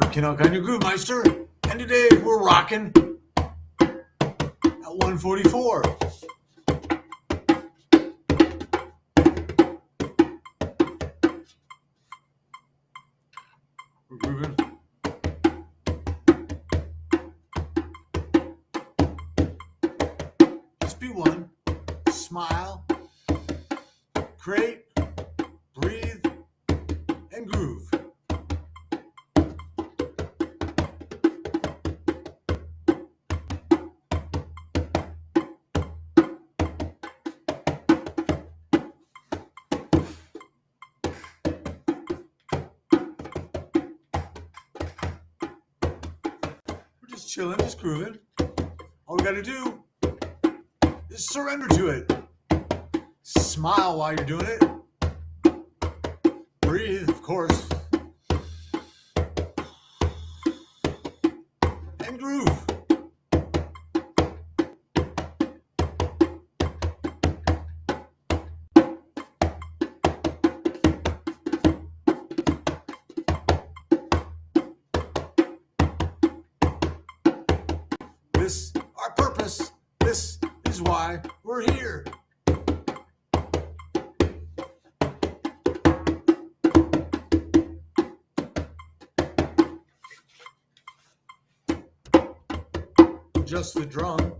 I'm Ken Alkine, your Groove Meister, and today we're rocking at 144. We're grooving. Just be one. Smile. Create. Chilling, just grooving. All we gotta do is surrender to it. Smile while you're doing it. Breathe, of course. And groove. Why we're here. Just the drum.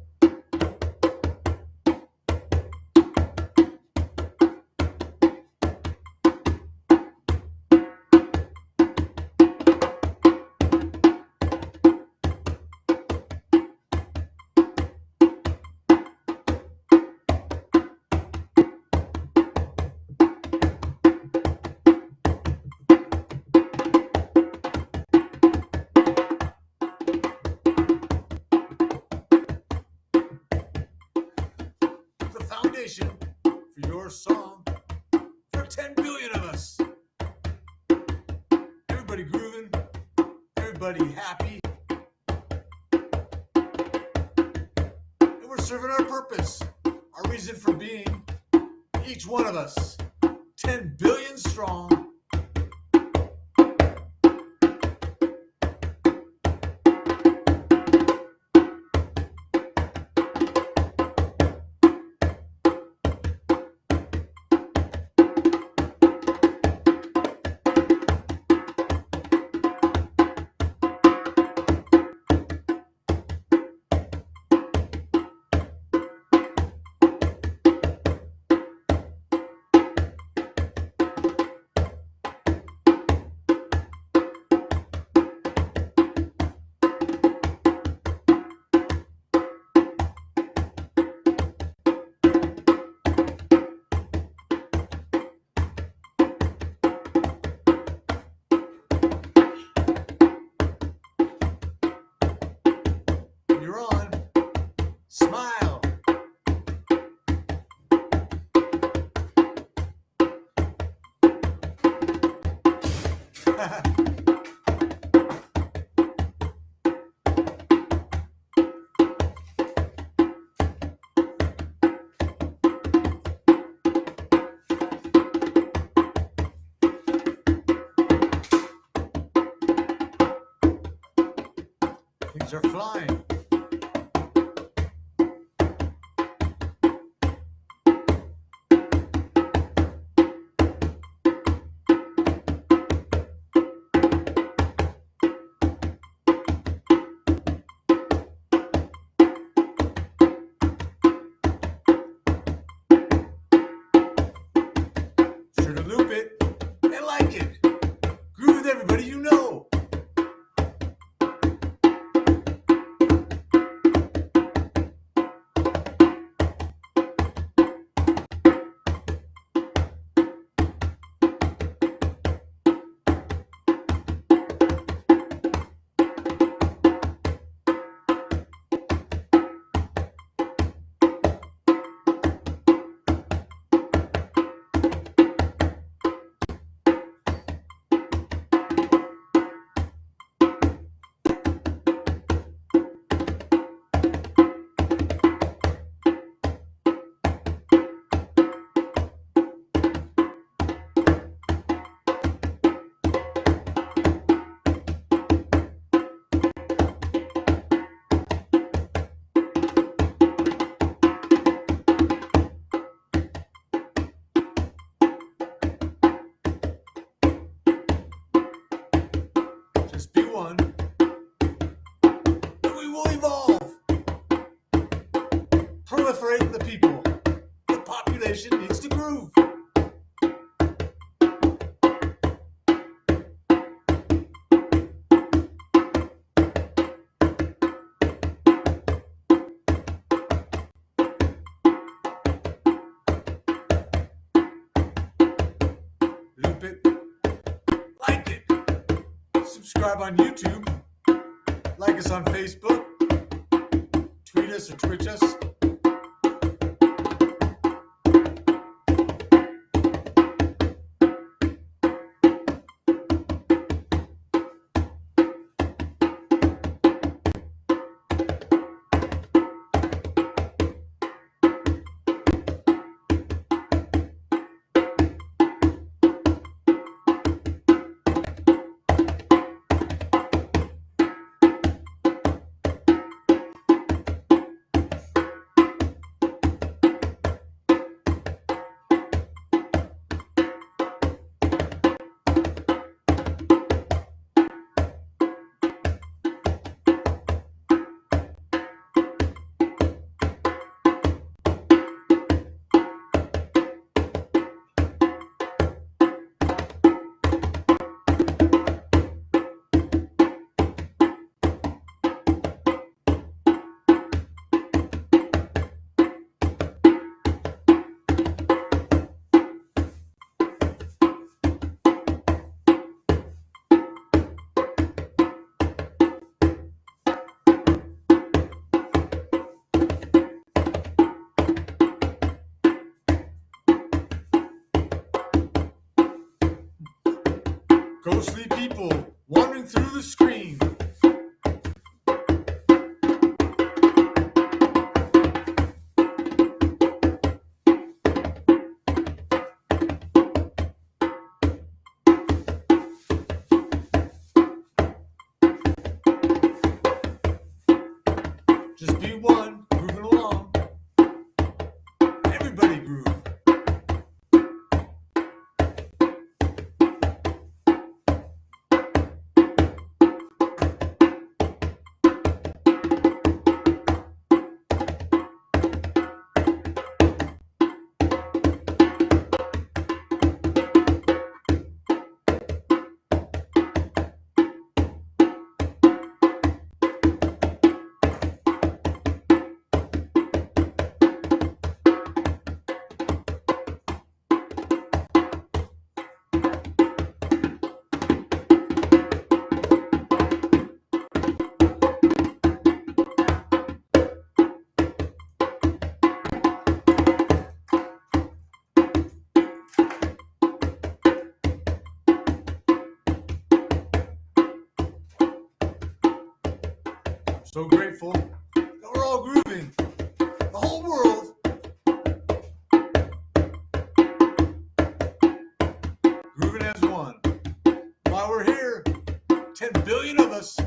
Foundation for your song for 10 billion of us. Everybody grooving, everybody happy. And we're serving our purpose, our reason for being, each one of us, 10 billion strong. Things are flying. Proliferate the people. The population needs to groove. Loop it. Like it. Subscribe on YouTube. Like us on Facebook. Tweet us or Twitch us. Ghostly people wandering through the screen. So grateful that we're all grooving. The whole world. Grooving as one. While we're here, 10 billion of us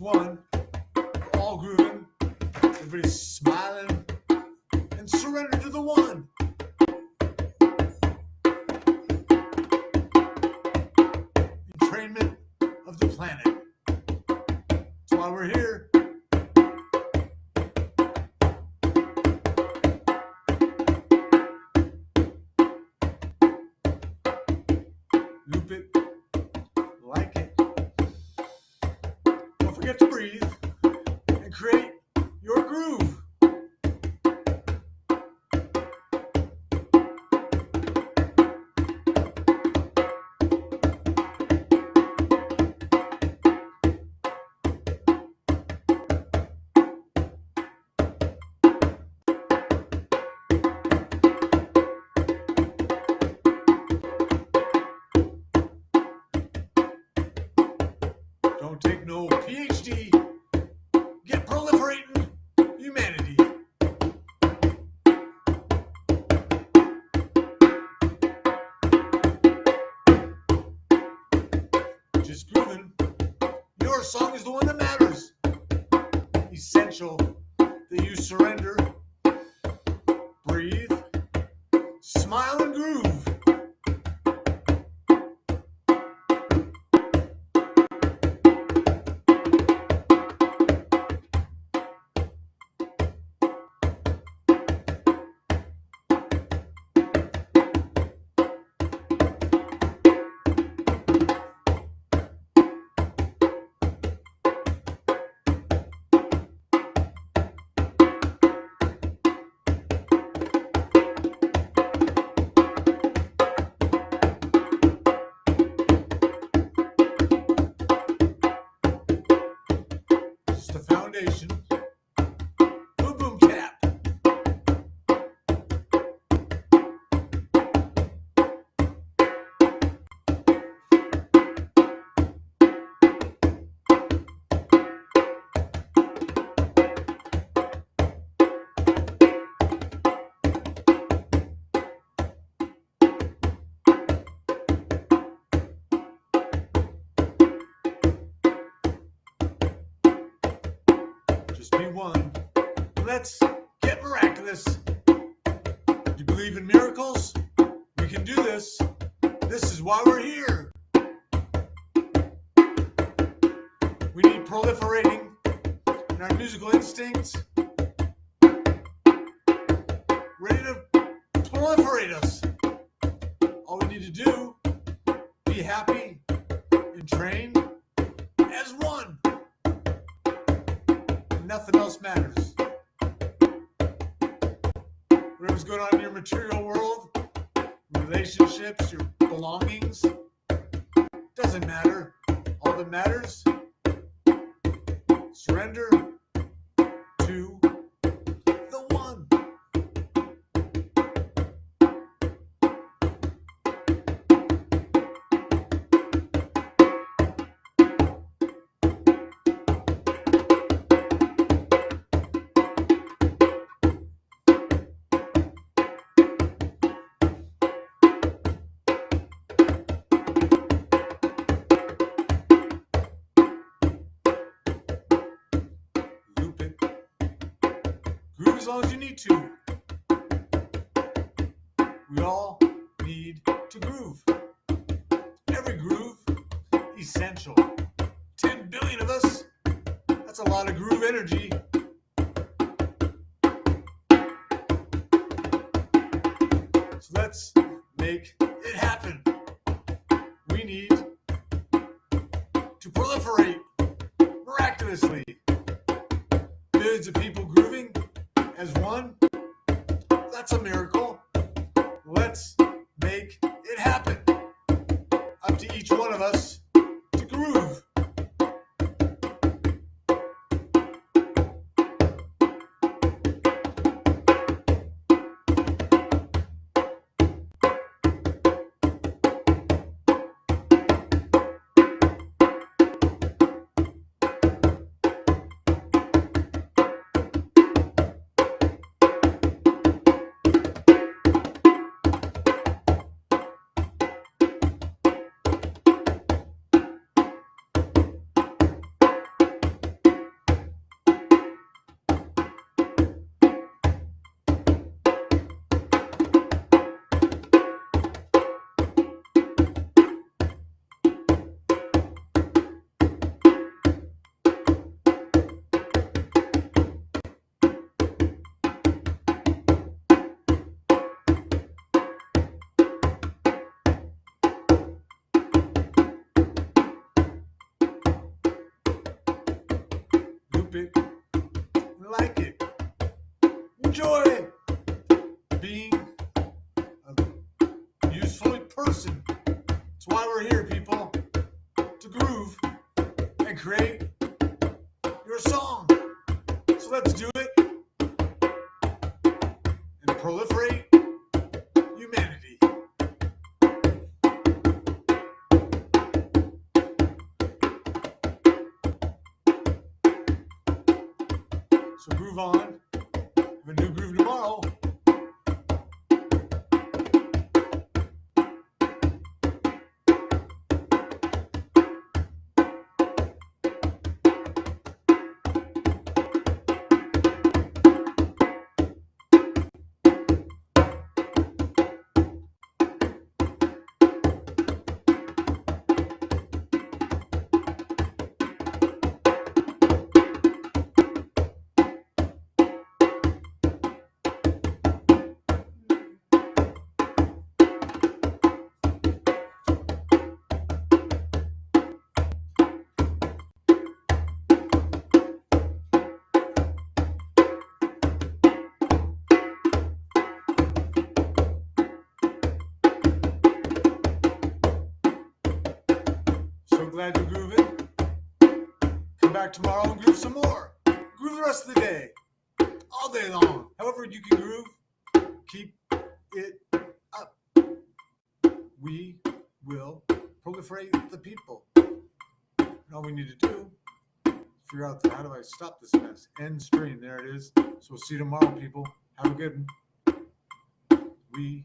one. All grooving. Everybody's smiling. And surrender to the one. Entrainment of the planet. That's why we're here. Loop it. Like it. Forget to breathe Don't take no PhD. Get proliferating humanity. Just grooving. Your song is the one that matters. Essential that you surrender, Just be one. Let's get miraculous. Do you believe in miracles? We can do this. This is why we're here. We need proliferating in our musical instincts. Ready to proliferate us. All we need to do, be happy and train nothing else matters. Whatever's going on in your material world, relationships, your belongings, doesn't matter. All that matters, surrender as long as you need to. We all need to groove. Every groove, essential. 10 billion of us. That's a lot of groove energy. So let's make it happen. We need to proliferate miraculously. Millions of people as one. That's a miracle. Let's make it happen. Up to each one of us let's do it and proliferate glad you're grooving. Come back tomorrow and groove some more. Groove the rest of the day, all day long. However you can groove, keep it up. We will proliferate the people. And all we need to do is figure out how do I stop this mess. End stream. There it is. So we'll see you tomorrow, people. Have a good one. We